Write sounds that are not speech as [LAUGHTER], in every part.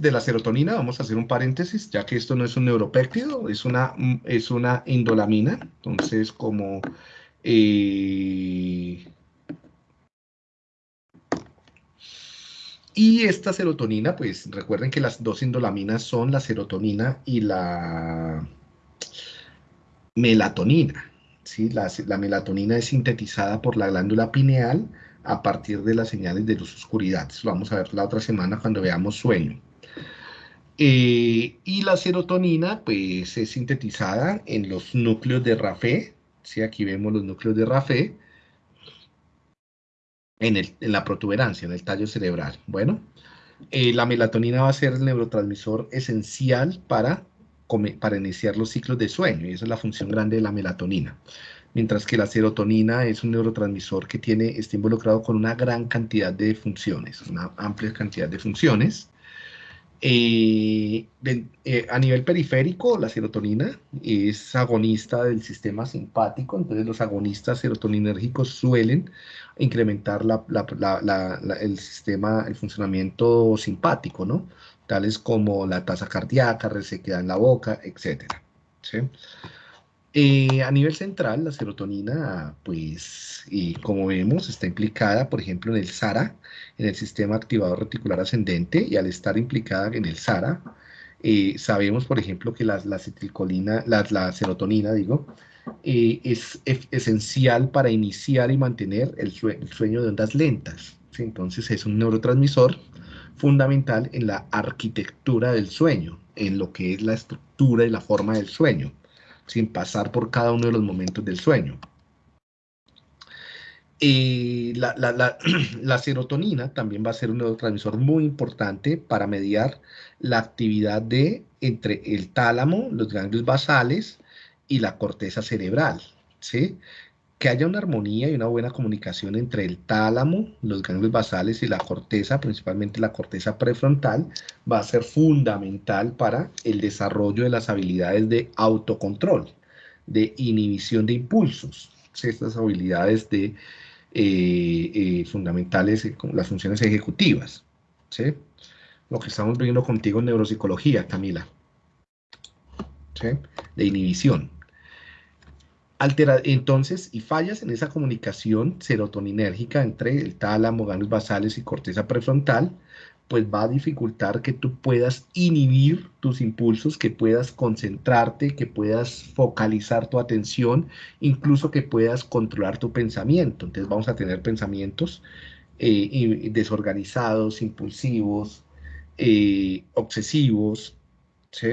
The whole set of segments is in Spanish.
de la serotonina, vamos a hacer un paréntesis, ya que esto no es un neuropéptido, es una, es una indolamina. Entonces, como... Eh, y esta serotonina, pues recuerden que las dos indolaminas son la serotonina y la melatonina. ¿sí? La, la melatonina es sintetizada por la glándula pineal, a partir de las señales de luz oscuridad. Eso lo vamos a ver la otra semana cuando veamos sueño. Eh, y la serotonina, pues, es sintetizada en los núcleos de Rafé. ¿sí? Aquí vemos los núcleos de Rafé. En, la protuberancia, en el tallo cerebral. Bueno, eh, la melatonina va a ser el neurotransmisor esencial para, para iniciar los ciclos de sueño, y esa es la función grande de la melatonina mientras que la serotonina es un neurotransmisor que tiene, está involucrado con una gran cantidad de funciones, una amplia cantidad de funciones. Eh, eh, a nivel periférico, la serotonina es agonista del sistema simpático, entonces los agonistas serotoninérgicos suelen incrementar el sistema, el funcionamiento simpático, ¿no? Tales como la tasa cardíaca, resequedad en la boca, etc. ¿sí? Eh, a nivel central, la serotonina, pues, como vemos, está implicada, por ejemplo, en el SARA, en el sistema activador reticular ascendente, y al estar implicada en el SARA, eh, sabemos, por ejemplo, que la, la la, serotonina, digo, eh, es, esencial para iniciar y mantener el, sueño de ondas lentas. Entonces, es un neurotransmisor fundamental en la arquitectura del sueño, en lo que es la estructura y la forma del sueño sin pasar por cada uno de los momentos del sueño. Y [CLEARS THROAT] la, serotonina también va a ser un neurotransmisor muy importante para mediar la actividad de entre el tálamo, los ganglios basales y la corteza cerebral. ¿sí? Que haya una armonía y una buena comunicación entre el tálamo, los ganglios basales y la corteza, principalmente la corteza prefrontal, va a ser fundamental para el desarrollo de las habilidades de autocontrol, de inhibición de impulsos, estas habilidades de, eh, eh, fundamentales, eh, las funciones ejecutivas. ¿sí? Lo que estamos viendo contigo en neuropsicología, Camila. ¿sí? De inhibición entonces, y fallas en esa comunicación serotoninérgica entre el tálamo, ganglios basales y corteza prefrontal, pues va a dificultar que tú puedas inhibir tus impulsos, que puedas concentrarte, que puedas focalizar tu atención, incluso que puedas controlar tu pensamiento. Entonces vamos a tener pensamientos eh, desorganizados, impulsivos, eh, obsesivos, ¿sí?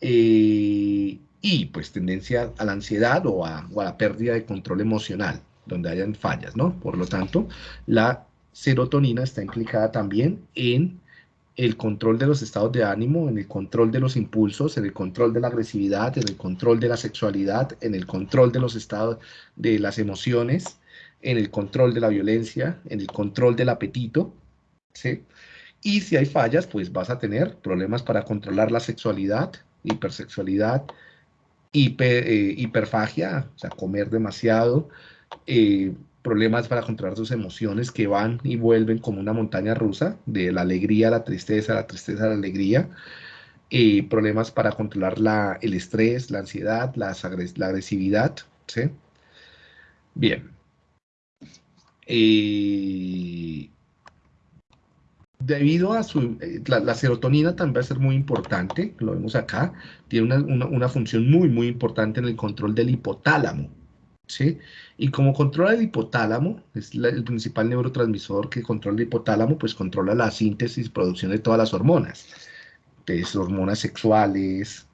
Eh, y pues tendencia a la ansiedad o a, la pérdida de control emocional, donde hayan fallas, ¿no? Por lo tanto, la serotonina está implicada también en el control de los estados de ánimo, en el control de los impulsos, en el control de la agresividad, en el control de la sexualidad, en el control de los estados de las emociones, en el control de la violencia, en el control del apetito, ¿sí? Y si hay fallas, pues vas a tener problemas para controlar la sexualidad, hipersexualidad, eh, hiperfagia, o sea, comer demasiado, eh, problemas para controlar tus emociones que van y vuelven como una montaña rusa, de la alegría a la tristeza, la tristeza a la alegría, eh, problemas para controlar la, el estrés, la ansiedad, la, la agresividad, ¿sí? Bien debido a su, eh, la, serotonina también va a ser muy importante, lo vemos acá, tiene una, función muy, muy importante en el control del hipotálamo, ¿sí? Y como controla el hipotálamo, es el principal neurotransmisor que controla el hipotálamo, pues controla la síntesis y producción de todas las hormonas, entonces hormonas sexuales,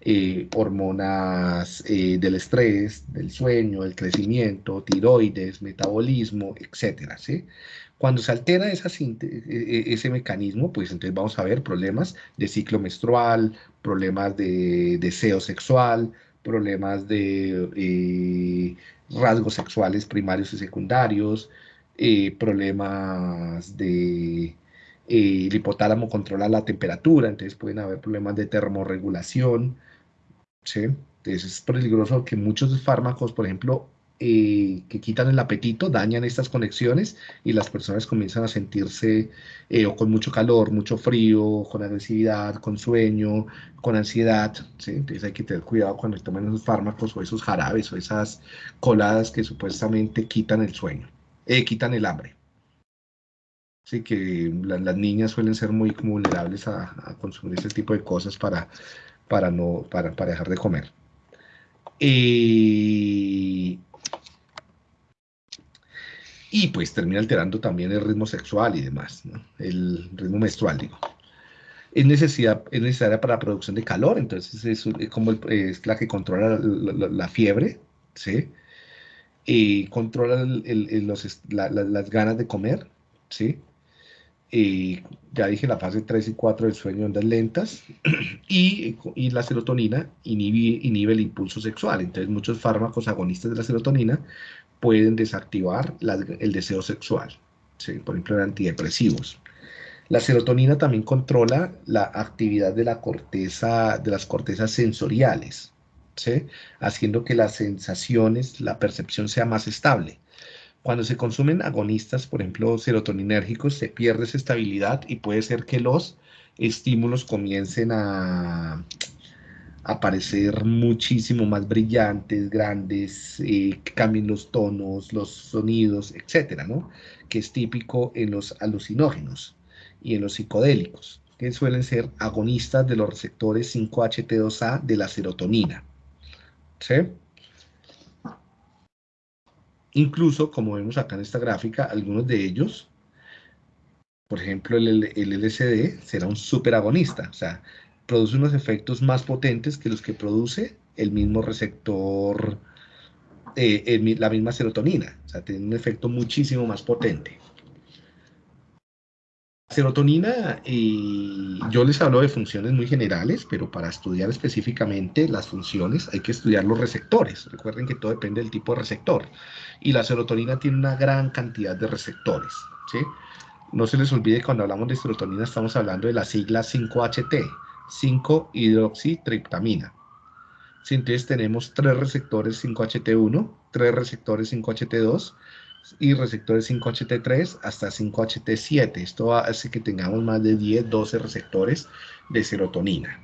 eh, hormonas eh, del estrés, del sueño, del crecimiento, tiroides, metabolismo, etcétera, ¿sí? Cuando se altera esa e, e, ese mecanismo, pues entonces vamos a ver problemas de ciclo menstrual, problemas de deseo sexual, problemas de eh, rasgos sexuales primarios y secundarios, eh, problemas de... Eh, el hipotálamo controla la temperatura, entonces pueden haber problemas de termorregulación, ¿sí? Entonces es peligroso que muchos fármacos, por ejemplo, eh, que quitan el apetito, dañan estas conexiones y las personas comienzan a sentirse eh, o con mucho calor, mucho frío, con agresividad, con sueño, con ansiedad. Entonces hay que tener cuidado cuando toman esos fármacos o esos jarabes o esas coladas que supuestamente quitan el sueño, eh, quitan el hambre. Así que las niñas suelen ser muy vulnerables a, consumir ese tipo de cosas para, para, no, para, para dejar de comer. Y y pues termina alterando también el ritmo sexual y demás, el ritmo menstrual, digo. Es, necesidad, es necesaria para la producción de calor, entonces es, como es la que controla la, fiebre, ¿sí? Y controla las ganas de comer, ¿sí? Ya dije la fase 3 y 4 del sueño ondas lentas [CLEARS THROAT] y, y la serotonina inhibe, inhibe, el impulso sexual. Entonces muchos fármacos agonistas de la serotonina pueden desactivar el deseo sexual, por ejemplo, antidepresivos. La serotonina también controla la actividad de, la corteza, de las cortezas sensoriales, haciendo que las sensaciones, la percepción sea más estable. Cuando se consumen agonistas, por ejemplo, serotoninérgicos, se pierde esa estabilidad y puede ser que los estímulos comiencen a, aparecer muchísimo más brillantes, grandes, eh, cambien los tonos, los sonidos, etcétera, ¿no? Que es típico en los alucinógenos y en los psicodélicos, que suelen ser agonistas de los receptores 5-HT2A de la serotonina. ¿Sí? Incluso, como vemos acá en esta gráfica, algunos de ellos, por ejemplo, el, el LSD será un superagonista, o sea, produce unos efectos más potentes que los que produce el mismo receptor, eh, la misma serotonina. O sea, tiene un efecto muchísimo más potente. Serotonina, yo les hablo de funciones muy generales, pero para estudiar específicamente las funciones hay que estudiar los receptores. Recuerden que todo depende del tipo de receptor. Y la serotonina tiene una gran cantidad de receptores. No se les olvide cuando hablamos de serotonina estamos hablando de la sigla 5HT, 5-hidroxitriptamina. Entonces tenemos tres receptores 5HT1, tres receptores 5HT2 y receptores 5HT3 hasta 5HT7. Esto hace que tengamos más de 10, 12 receptores de serotonina.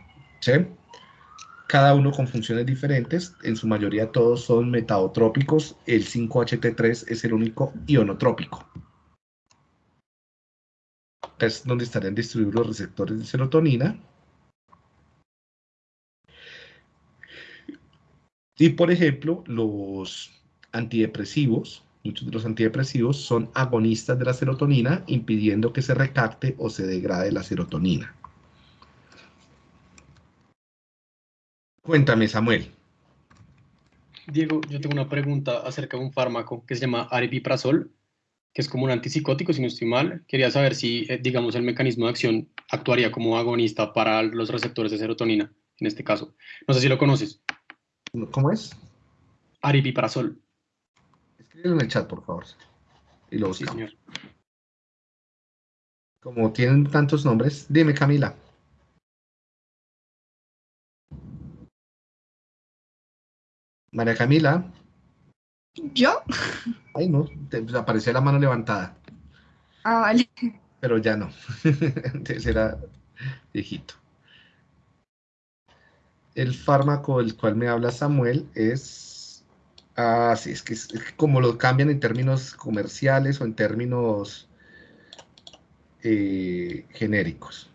Cada uno con funciones diferentes, en su mayoría todos son metadotrópicos, el 5HT3 es el único ionotrópico. Es donde estarían distribuidos los receptores de serotonina. Y por ejemplo, los antidepresivos, muchos de los antidepresivos son agonistas de la serotonina, impidiendo que se recapte o se degrade la serotonina. Cuéntame, Samuel. Diego, yo tengo una pregunta acerca de un fármaco que se llama aripiprazol, que es como un antipsicótico, si no estoy mal. Quería saber si, eh, digamos, el mecanismo de acción actuaría como agonista para los receptores de serotonina, en este caso. No sé si lo conoces. ¿Cómo es? Aripiprazol. Escríbelo en el chat, por favor. Y lo buscamos. señor. Como tienen tantos nombres, dime, Camila. María Camila. ¿Yo? Ay, no, te apareció la mano levantada. Ah, vale. Pero ya no. [LAUGHS] Entonces era viejito el fármaco del cual me habla Samuel es, ah, sí, es que, es como lo cambian en términos comerciales o en términos eh, genéricos.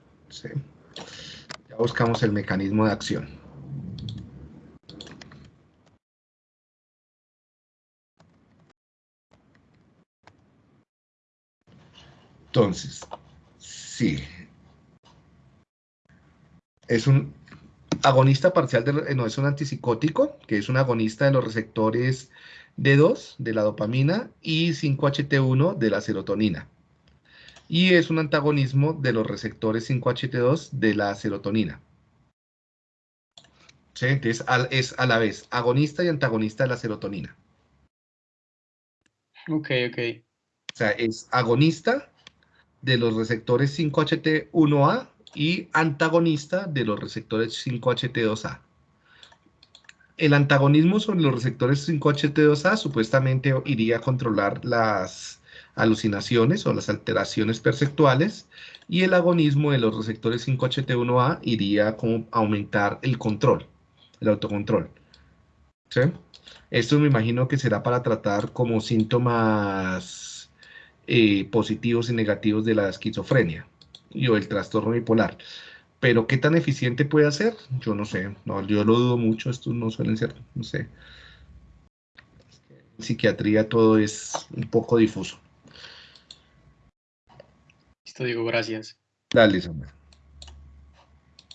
Ya buscamos el mecanismo de acción. Entonces, sí. Es un agonista parcial, de, no es un antipsicótico, que es un agonista de los receptores D2 de la dopamina y 5-HT1 de la serotonina. Y es un antagonismo de los receptores 5-HT2 de la serotonina. Entonces es a la vez agonista y antagonista de la serotonina. Ok, ok. O sea, es agonista de los receptores 5-HT1A y antagonista de los receptores 5-HT2A. el antagonismo sobre los receptores 5HT2A supuestamente iría a controlar las alucinaciones o las alteraciones perceptuales y el agonismo de los receptores 5HT1A iría a aumentar el control, el autocontrol. Esto me imagino que será para tratar como síntomas eh, positivos y negativos de la esquizofrenia y o el trastorno bipolar. Pero qué tan eficiente puede ser, yo no sé, no, yo lo dudo mucho, estos no suelen ser, no sé. En psiquiatría todo es un poco difuso. Listo, Diego, gracias. Dale, Samuel.